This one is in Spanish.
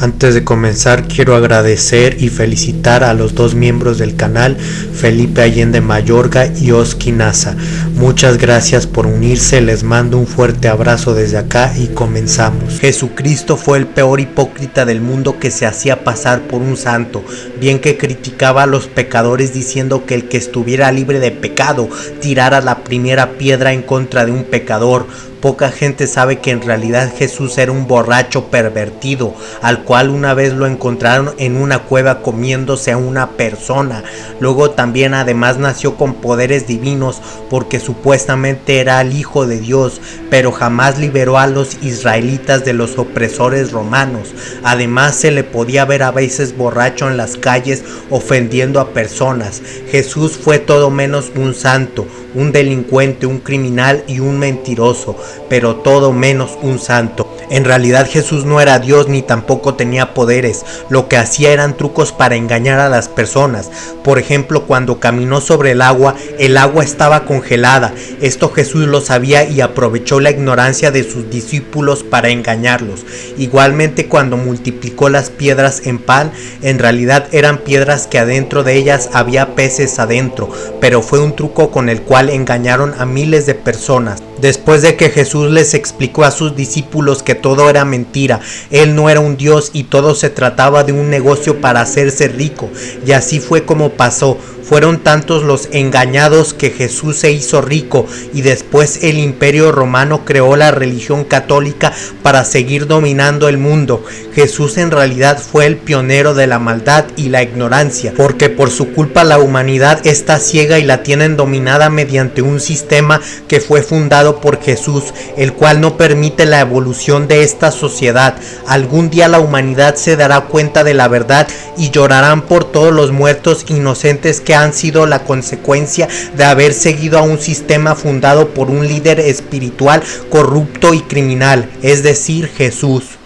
Antes de comenzar quiero agradecer y felicitar a los dos miembros del canal, Felipe Allende Mayorga y Oski Nasa. Muchas gracias por unirse, les mando un fuerte abrazo desde acá y comenzamos. Jesucristo fue el peor hipócrita del mundo que se hacía pasar por un santo, bien que criticaba a los pecadores diciendo que el que estuviera libre de pecado tirara la primera piedra en contra de un pecador Poca gente sabe que en realidad Jesús era un borracho pervertido, al cual una vez lo encontraron en una cueva comiéndose a una persona. Luego también además nació con poderes divinos porque supuestamente era el Hijo de Dios, pero jamás liberó a los israelitas de los opresores romanos. Además se le podía ver a veces borracho en las calles ofendiendo a personas. Jesús fue todo menos un santo, un delincuente, un criminal y un mentiroso, pero todo menos un santo. En realidad Jesús no era Dios ni tampoco tenía poderes, lo que hacía eran trucos para engañar a las personas. Por ejemplo, cuando caminó sobre el agua, el agua estaba congelada. Esto Jesús lo sabía y aprovechó la ignorancia de sus discípulos para engañarlos. Igualmente cuando multiplicó las piedras en pan, en realidad eran piedras que adentro de ellas había peces adentro, pero fue un truco con el cual engañaron a miles de personas. Después de que Jesús les explicó a sus discípulos que todo era mentira, Él no era un Dios y todo se trataba de un negocio para hacerse rico, y así fue como pasó, fueron tantos los engañados que Jesús se hizo rico y después el imperio romano creó la religión católica para seguir dominando el mundo. Jesús en realidad fue el pionero de la maldad y la ignorancia, porque por su culpa la humanidad está ciega y la tienen dominada mediante un sistema que fue fundado por Jesús, el cual no permite la evolución de esta sociedad. Algún día la humanidad se dará cuenta de la verdad y llorarán por todos los muertos inocentes que han sido la consecuencia de haber seguido a un sistema fundado por un líder espiritual corrupto y criminal, es decir, Jesús.